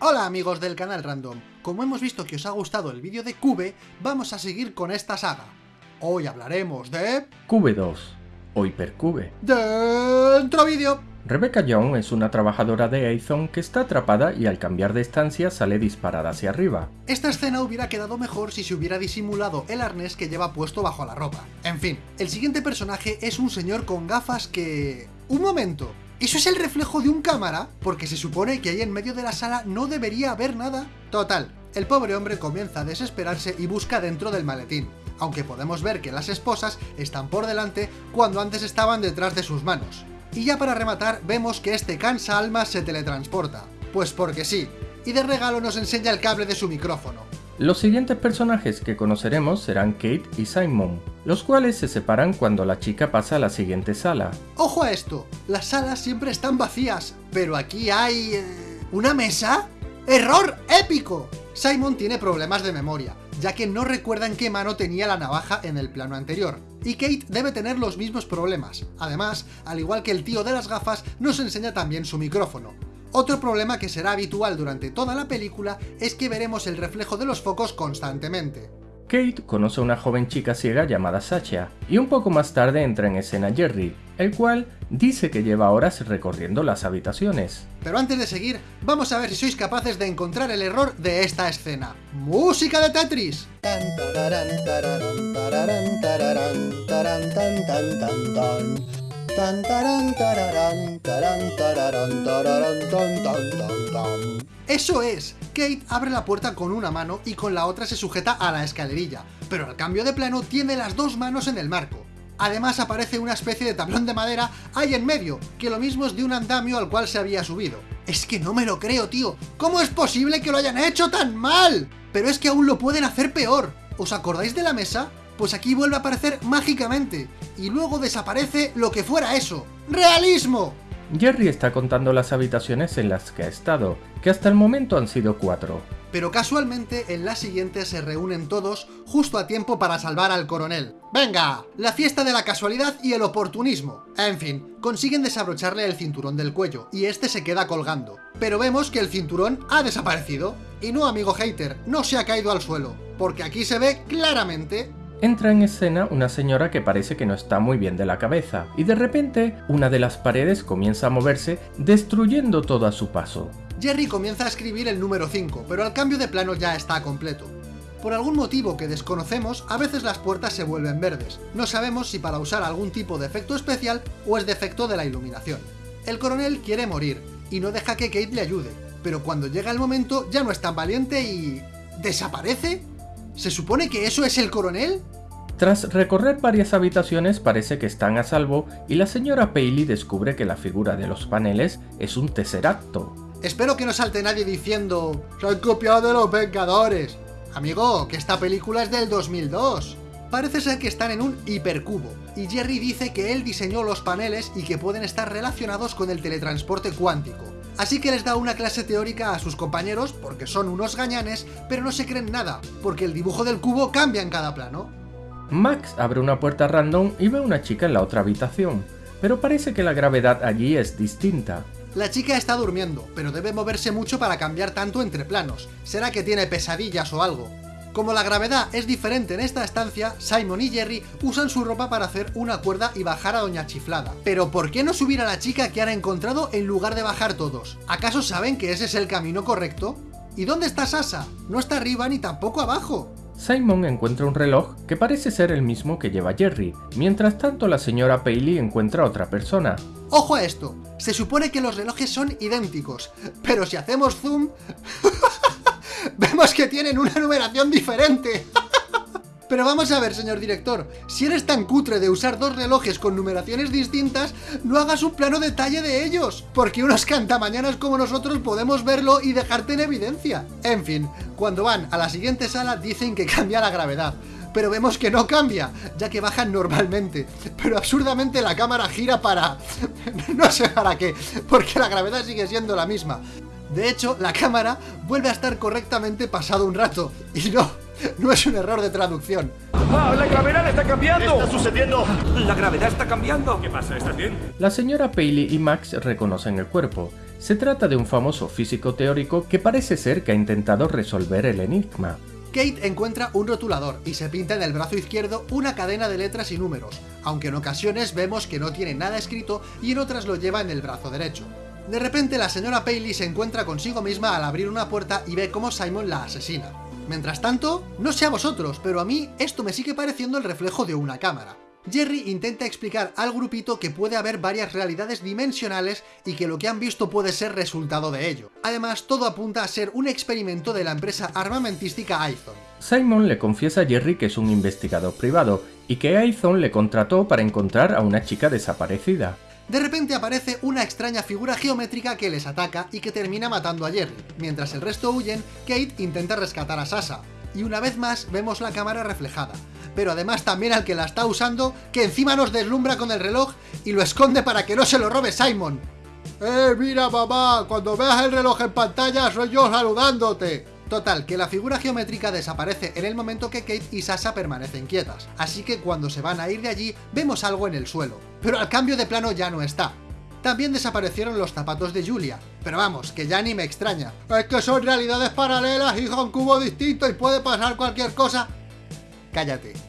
Hola amigos del canal Random, como hemos visto que os ha gustado el vídeo de Cube, vamos a seguir con esta saga. Hoy hablaremos de... Cube 2 o Hypercube. Dentro vídeo. Rebecca Young es una trabajadora de Aethon que está atrapada y al cambiar de estancia sale disparada hacia arriba. Esta escena hubiera quedado mejor si se hubiera disimulado el arnés que lleva puesto bajo la ropa. En fin, el siguiente personaje es un señor con gafas que... ¡Un momento! ¿Eso es el reflejo de un cámara? Porque se supone que ahí en medio de la sala no debería haber nada. Total, el pobre hombre comienza a desesperarse y busca dentro del maletín, aunque podemos ver que las esposas están por delante cuando antes estaban detrás de sus manos. Y ya para rematar, vemos que este cansa almas se teletransporta. Pues porque sí, y de regalo nos enseña el cable de su micrófono. Los siguientes personajes que conoceremos serán Kate y Simon, los cuales se separan cuando la chica pasa a la siguiente sala. ¡Ojo a esto! Las salas siempre están vacías, pero aquí hay... Eh, ¿Una mesa? ¡Error épico! Simon tiene problemas de memoria, ya que no recuerda en qué mano tenía la navaja en el plano anterior. Y Kate debe tener los mismos problemas. Además, al igual que el tío de las gafas, nos enseña también su micrófono. Otro problema que será habitual durante toda la película es que veremos el reflejo de los focos constantemente. Kate conoce a una joven chica ciega llamada Sacha, y un poco más tarde entra en escena Jerry, el cual dice que lleva horas recorriendo las habitaciones. Pero antes de seguir, vamos a ver si sois capaces de encontrar el error de esta escena. ¡Música de Tetris! Eso es, Kate abre la puerta con una mano y con la otra se sujeta a la escalerilla, pero al cambio de plano tiene las dos manos en el marco. Además aparece una especie de tablón de madera ahí en medio, que lo mismo es de un andamio al cual se había subido. Es que no me lo creo, tío. ¿Cómo es posible que lo hayan hecho tan mal? Pero es que aún lo pueden hacer peor. ¿Os acordáis de la mesa? Pues aquí vuelve a aparecer mágicamente, y luego desaparece lo que fuera eso. ¡Realismo! Jerry está contando las habitaciones en las que ha estado, que hasta el momento han sido cuatro. Pero casualmente en la siguiente se reúnen todos justo a tiempo para salvar al coronel. ¡Venga! La fiesta de la casualidad y el oportunismo. En fin, consiguen desabrocharle el cinturón del cuello, y este se queda colgando. Pero vemos que el cinturón ha desaparecido. Y no, amigo hater, no se ha caído al suelo, porque aquí se ve claramente Entra en escena una señora que parece que no está muy bien de la cabeza, y de repente una de las paredes comienza a moverse, destruyendo todo a su paso. Jerry comienza a escribir el número 5, pero al cambio de plano ya está completo. Por algún motivo que desconocemos, a veces las puertas se vuelven verdes. No sabemos si para usar algún tipo de efecto especial o es defecto de la iluminación. El coronel quiere morir, y no deja que Kate le ayude, pero cuando llega el momento ya no es tan valiente y... ¿desaparece? ¿Se supone que eso es el coronel? Tras recorrer varias habitaciones parece que están a salvo y la señora Paley descubre que la figura de los paneles es un tesseracto. Espero que no salte nadie diciendo ¡Se han copiado de los Vengadores! Amigo, que esta película es del 2002. Parece ser que están en un hipercubo, y Jerry dice que él diseñó los paneles y que pueden estar relacionados con el teletransporte cuántico. Así que les da una clase teórica a sus compañeros porque son unos gañanes, pero no se creen nada, porque el dibujo del cubo cambia en cada plano. Max abre una puerta random y ve a una chica en la otra habitación, pero parece que la gravedad allí es distinta. La chica está durmiendo, pero debe moverse mucho para cambiar tanto entre planos. ¿Será que tiene pesadillas o algo? Como la gravedad es diferente en esta estancia, Simon y Jerry usan su ropa para hacer una cuerda y bajar a Doña Chiflada. Pero ¿por qué no subir a la chica que han encontrado en lugar de bajar todos? ¿Acaso saben que ese es el camino correcto? ¿Y dónde está Sasa? No está arriba ni tampoco abajo. Simon encuentra un reloj que parece ser el mismo que lleva Jerry, mientras tanto la señora Paley encuentra a otra persona. ¡Ojo a esto! Se supone que los relojes son idénticos, pero si hacemos zoom... vemos que tienen una numeración diferente. Pero vamos a ver, señor director, si eres tan cutre de usar dos relojes con numeraciones distintas, no hagas un plano detalle de ellos, porque unos cantamañanas como nosotros podemos verlo y dejarte en evidencia. En fin, cuando van a la siguiente sala dicen que cambia la gravedad, pero vemos que no cambia, ya que bajan normalmente. Pero absurdamente la cámara gira para... no sé para qué, porque la gravedad sigue siendo la misma. De hecho, la cámara vuelve a estar correctamente pasado un rato. Y no, no es un error de traducción. ¡Ah, la gravedad está cambiando! ¿Qué está sucediendo? La gravedad está cambiando. ¿Qué pasa? ¿Estás bien? La señora Paley y Max reconocen el cuerpo, Se trata de un famoso físico teórico que parece ser que ha intentado resolver el enigma. Kate encuentra un rotulador y se pinta en el brazo izquierdo una cadena de letras y números, aunque en ocasiones vemos que no tiene nada escrito y en otras lo lleva en el brazo derecho. De repente la señora Paley se encuentra consigo misma al abrir una puerta y ve cómo Simon la asesina. Mientras tanto, no sé a vosotros, pero a mí esto me sigue pareciendo el reflejo de una cámara. Jerry intenta explicar al grupito que puede haber varias realidades dimensionales y que lo que han visto puede ser resultado de ello. Además, todo apunta a ser un experimento de la empresa armamentística Aizon. Simon le confiesa a Jerry que es un investigador privado y que Aizon le contrató para encontrar a una chica desaparecida. De repente aparece una extraña figura geométrica que les ataca y que termina matando a Jerry. Mientras el resto huyen, Kate intenta rescatar a Sasa. Y una vez más vemos la cámara reflejada pero además también al que la está usando, que encima nos deslumbra con el reloj y lo esconde para que no se lo robe Simon. ¡Eh, mira mamá! Cuando veas el reloj en pantalla soy yo saludándote. Total, que la figura geométrica desaparece en el momento que Kate y Sasa permanecen quietas, así que cuando se van a ir de allí, vemos algo en el suelo. Pero al cambio de plano ya no está. También desaparecieron los zapatos de Julia, pero vamos, que ya ni me extraña. Es que son realidades paralelas, y un cubo distinto y puede pasar cualquier cosa. Cállate.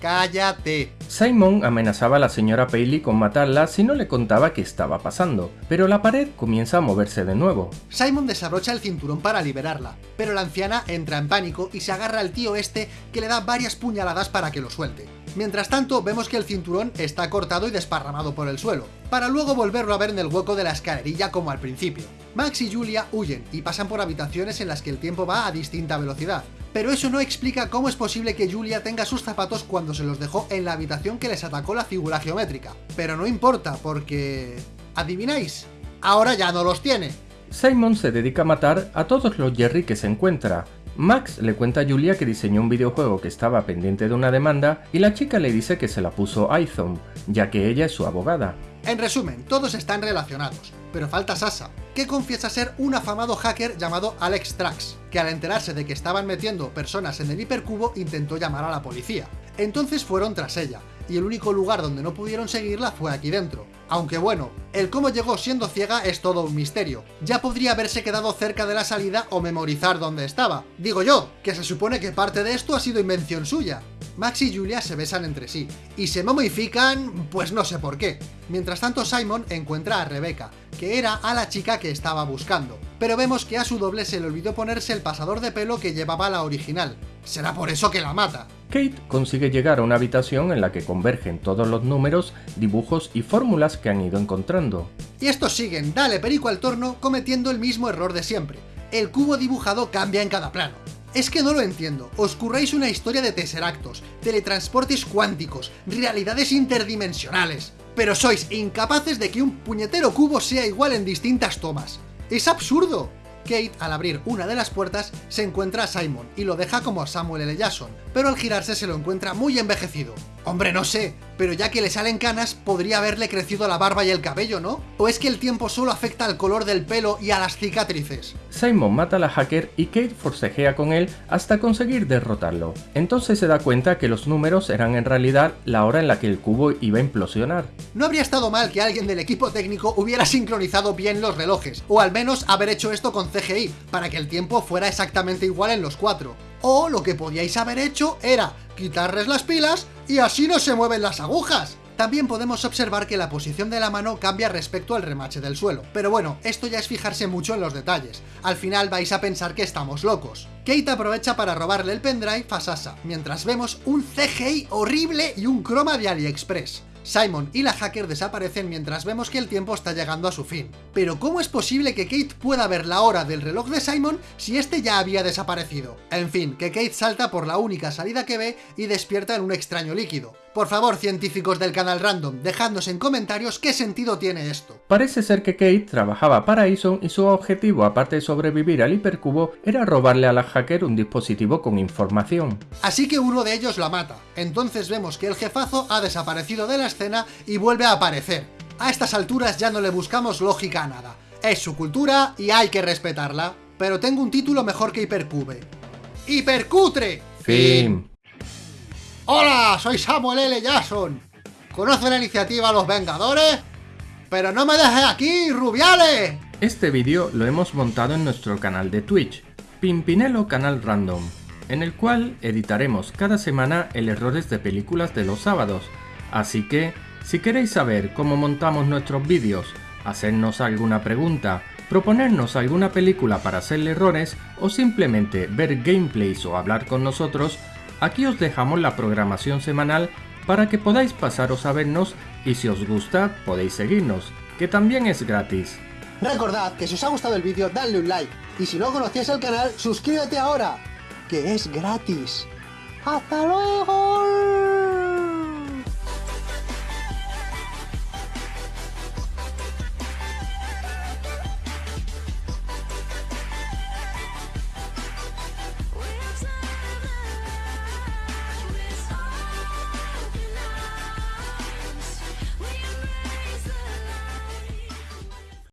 ¡Cállate! Simon amenazaba a la señora Paley con matarla si no le contaba qué estaba pasando, pero la pared comienza a moverse de nuevo. Simon desabrocha el cinturón para liberarla, pero la anciana entra en pánico y se agarra al tío este que le da varias puñaladas para que lo suelte. Mientras tanto, vemos que el cinturón está cortado y desparramado por el suelo, para luego volverlo a ver en el hueco de la escalerilla como al principio. Max y Julia huyen y pasan por habitaciones en las que el tiempo va a distinta velocidad, pero eso no explica cómo es posible que Julia tenga sus zapatos cuando se los dejó en la habitación que les atacó la figura geométrica. Pero no importa, porque... ¿Adivináis? Ahora ya no los tiene. Simon se dedica a matar a todos los Jerry que se encuentra, Max le cuenta a Julia que diseñó un videojuego que estaba pendiente de una demanda y la chica le dice que se la puso Aizon, ya que ella es su abogada. En resumen, todos están relacionados, pero falta Sasa, que confiesa ser un afamado hacker llamado Alex Trax, que al enterarse de que estaban metiendo personas en el hipercubo intentó llamar a la policía. Entonces fueron tras ella, y el único lugar donde no pudieron seguirla fue aquí dentro. Aunque bueno, el cómo llegó siendo ciega es todo un misterio. Ya podría haberse quedado cerca de la salida o memorizar dónde estaba. Digo yo, que se supone que parte de esto ha sido invención suya. Max y Julia se besan entre sí, y se momifican, pues no sé por qué. Mientras tanto Simon encuentra a Rebecca, que era a la chica que estaba buscando. Pero vemos que a su doble se le olvidó ponerse el pasador de pelo que llevaba la original. Será por eso que la mata. Kate consigue llegar a una habitación en la que convergen todos los números, dibujos y fórmulas que han ido encontrando. Y estos siguen, dale perico al torno, cometiendo el mismo error de siempre. El cubo dibujado cambia en cada plano. Es que no lo entiendo, os curráis una historia de tesseractos, teletransportes cuánticos, realidades interdimensionales, pero sois incapaces de que un puñetero cubo sea igual en distintas tomas. ¡Es absurdo! Kate, al abrir una de las puertas, se encuentra a Simon y lo deja como a Samuel L. Jackson, pero al girarse se lo encuentra muy envejecido. Hombre, no sé, pero ya que le salen canas, podría haberle crecido la barba y el cabello, ¿no? ¿O es que el tiempo solo afecta al color del pelo y a las cicatrices? Simon mata a la hacker y Kate forcejea con él hasta conseguir derrotarlo. Entonces se da cuenta que los números eran en realidad la hora en la que el cubo iba a implosionar. No habría estado mal que alguien del equipo técnico hubiera sincronizado bien los relojes, o al menos haber hecho esto con CGI, para que el tiempo fuera exactamente igual en los cuatro. O lo que podíais haber hecho era quitarles las pilas y así no se mueven las agujas. También podemos observar que la posición de la mano cambia respecto al remache del suelo. Pero bueno, esto ya es fijarse mucho en los detalles. Al final vais a pensar que estamos locos. Kate aprovecha para robarle el pendrive a Sasa, mientras vemos un CGI horrible y un croma de AliExpress. Simon y la hacker desaparecen mientras vemos que el tiempo está llegando a su fin. Pero ¿cómo es posible que Kate pueda ver la hora del reloj de Simon si este ya había desaparecido? En fin, que Kate salta por la única salida que ve y despierta en un extraño líquido. Por favor, científicos del canal Random, dejadnos en comentarios qué sentido tiene esto. Parece ser que Kate trabajaba para Ison y su objetivo, aparte de sobrevivir al hipercubo, era robarle a la hacker un dispositivo con información. Así que uno de ellos la mata. Entonces vemos que el jefazo ha desaparecido de la escena y vuelve a aparecer. A estas alturas ya no le buscamos lógica a nada. Es su cultura y hay que respetarla. Pero tengo un título mejor que Hipercube. ¡Hipercutre! Fin. Hola, soy Samuel L. Jackson. ¿Conoce la iniciativa Los Vengadores? Pero no me dejes aquí, Rubiales. Este vídeo lo hemos montado en nuestro canal de Twitch, Pimpinelo Canal Random, en el cual editaremos cada semana el errores de películas de los sábados, así que si queréis saber cómo montamos nuestros vídeos, hacernos alguna pregunta, proponernos alguna película para hacerle errores o simplemente ver gameplays o hablar con nosotros, aquí os dejamos la programación semanal para que podáis pasaros a vernos y si os gusta podéis seguirnos, que también es gratis. Recordad que si os ha gustado el vídeo, dadle un like. Y si no conocíais el canal, suscríbete ahora, que es gratis. ¡Hasta luego!